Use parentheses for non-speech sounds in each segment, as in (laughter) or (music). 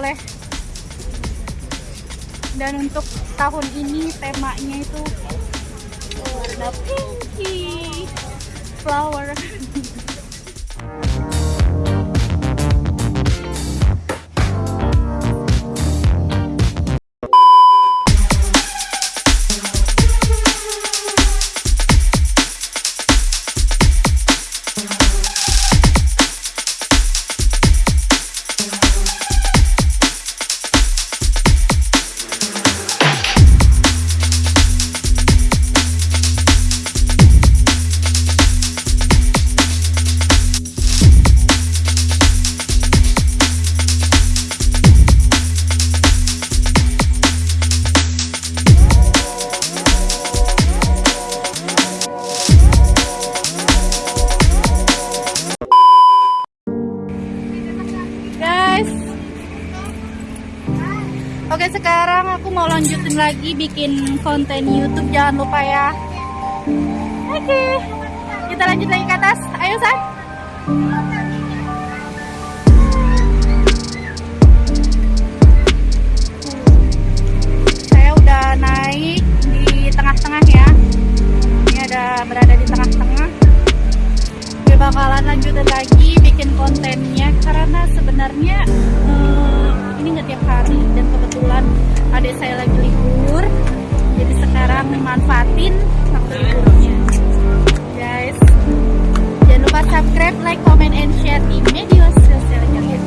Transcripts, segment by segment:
boleh. Dan untuk tahun ini temanya itu warna pinky flower bikin konten YouTube jangan lupa ya. Oke kita lanjut lagi ke atas. Ayo San. Saya udah naik di tengah-tengah ya. Ini ada berada di tengah-tengah. Gue bakalan lanjutin lagi bikin kontennya karena sebenarnya eh, ini nggak tiap hari dan kebetulan adik saya lagi manfaatin. Waktu liburnya guys jangan lupa subscribe like comment and share di media sosial kalian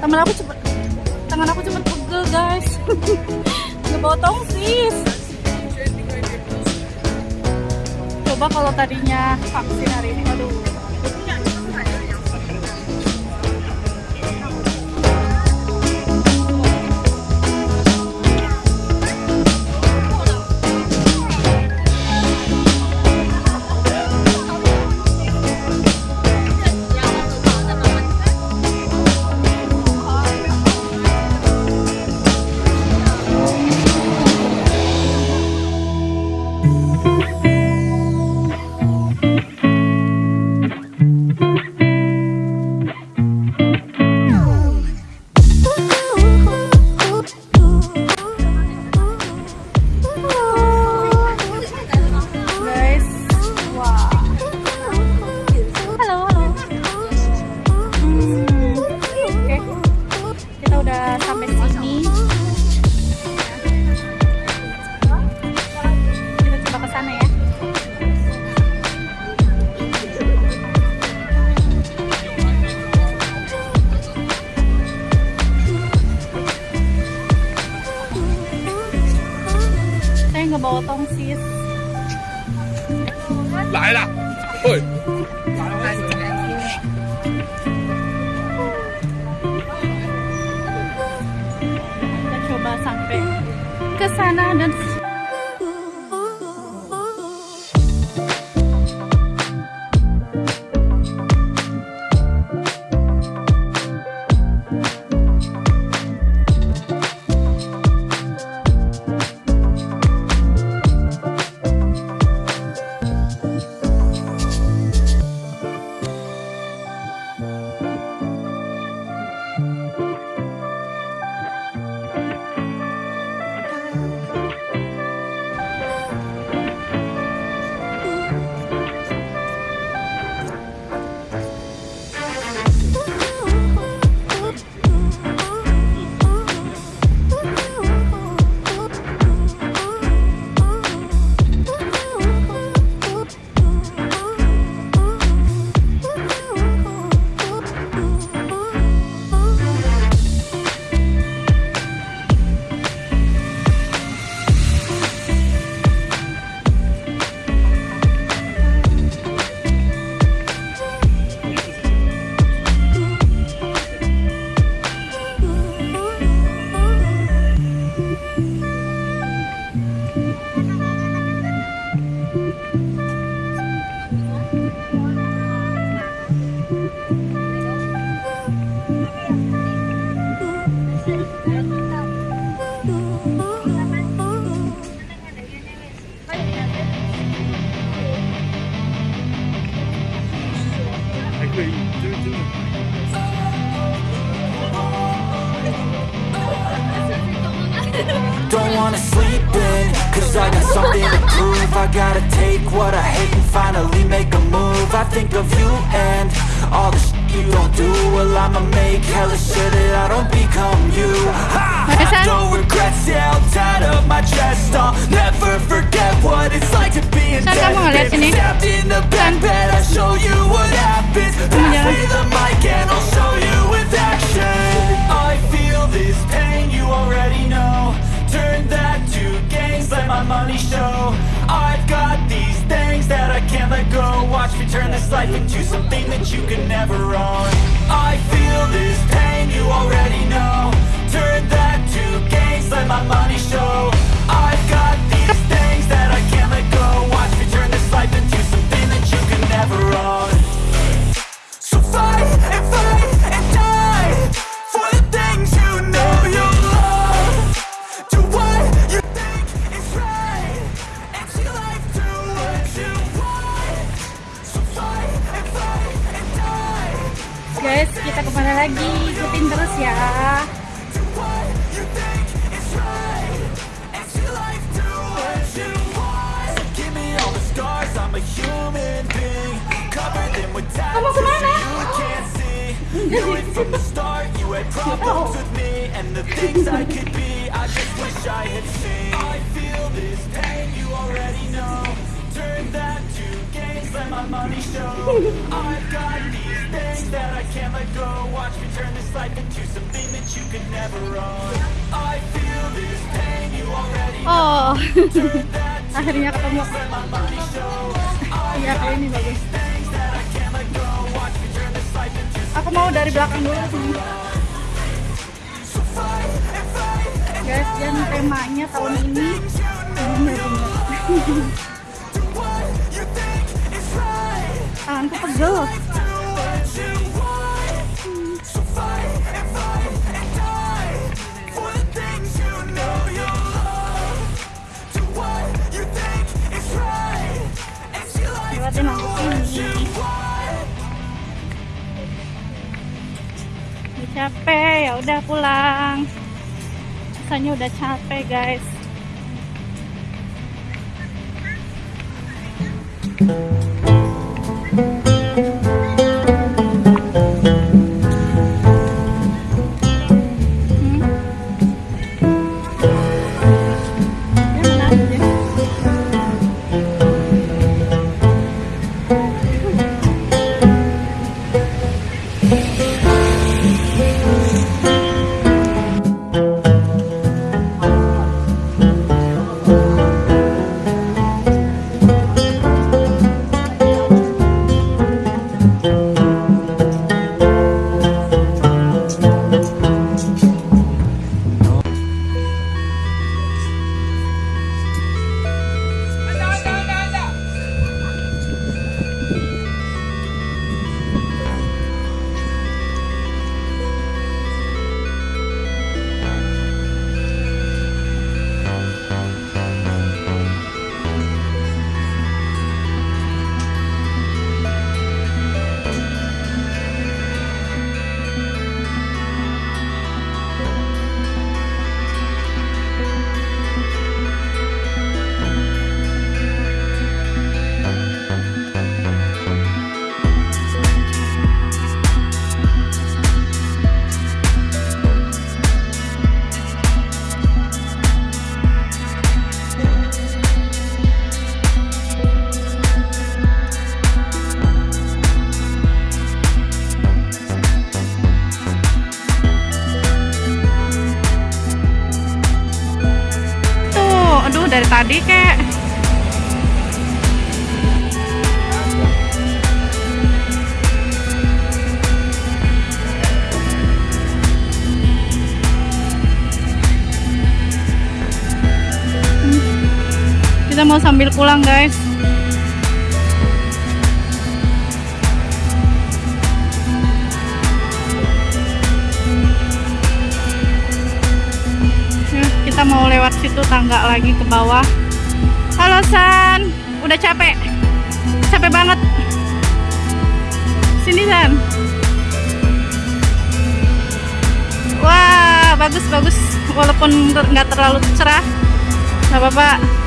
tangan aku cepet tangan aku cepet pegel guys. (laughs) Ngebotong sis coba kalau tadinya vaksin hari ini aduh Don't wanna sleep in Cause I got something to prove. I gotta take what I hate and finally make a move. I think of you and all the shit you don't do. Well I'ma make hella sure that I don't become you. Don't regret, yeah, I'm tied up my chest I'll never forget what it's like to be in debt. Stabbed in the back bed, I'll show you what happens. Pass me the mic and I'll show you with action. I feel this pain, you already know turn that to gains, let my money show. I've got these things that I can't let go. Watch me turn this life into something that you can never own. I feel this pain, you already know. Turn I've got these things that I can't let go Watch me turn this life into something that you could never own I feel this pain, you already know Oh, (laughs) akhirnya ketemu. Iya, kayak ini bagus. Aku mau dari belakang dulu sini. Guys, dan temanya tahun ini (laughs) bunga-bunga. Tanganku pegel. Udah capek, ya udah pulang. Rasanya udah capek, guys. Hmm. Sambil pulang, guys. Ya, kita mau lewat situ tangga lagi ke bawah. Halo San, udah capek? Capek banget. Sini San. Wah, bagus bagus. Walaupun nggak terlalu cerah, nggak apa-apa.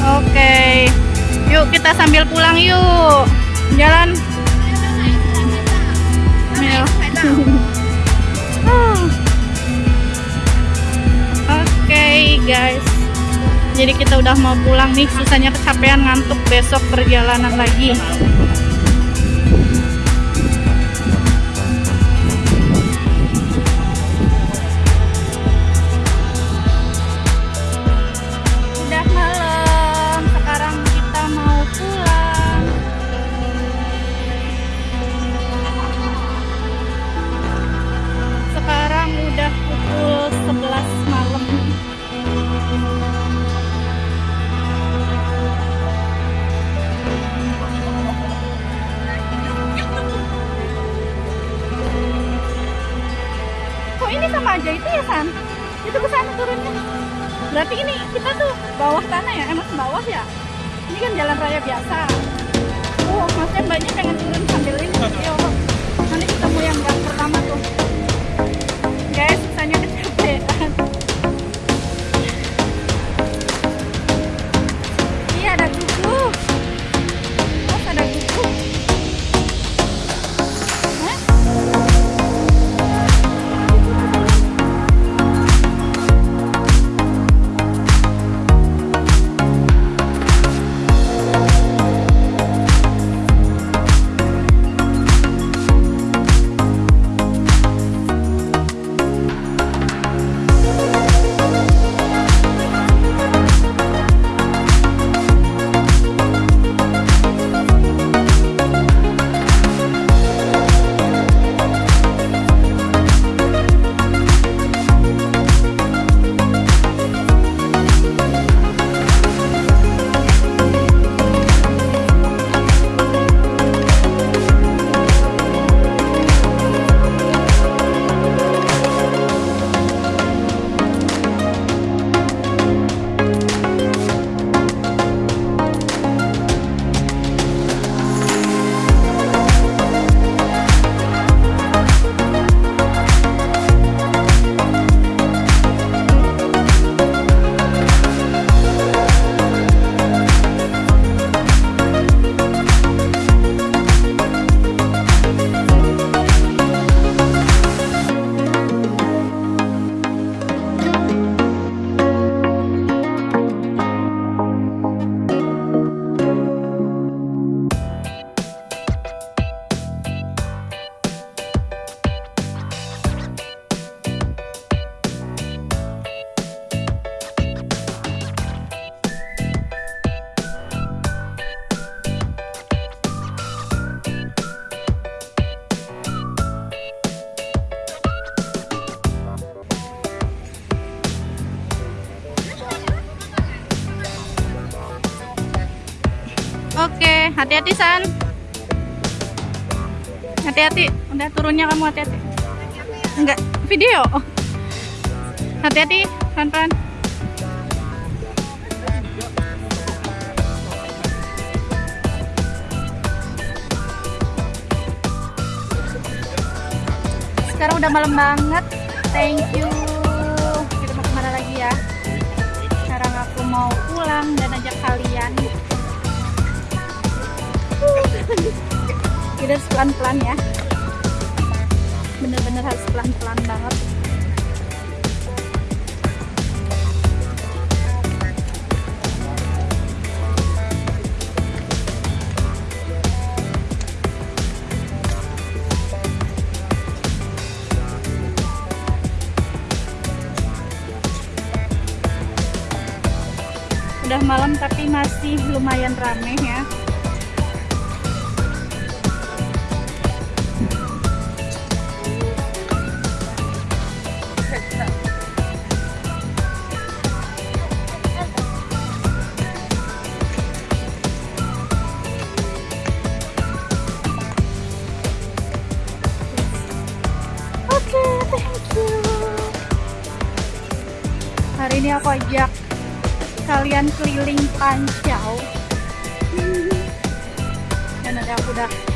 Oke, yuk kita sambil pulang yuk. Jalan. (laughs) Oke guys. Jadi kita udah mau pulang nih. Susahnya kecapean ngantuk. Besok perjalanan lagi San. Hati-hati, udah turunnya kamu hati-hati. Enggak, video. Hati-hati, pelan-pelan. Sekarang udah malam banget. Thank you. Kita harus pelan-pelan ya. Bener-bener harus pelan-pelan banget. Udah malam tapi masih lumayan rame ya Aku ajak kalian keliling Pancau. Dan ada aku capek.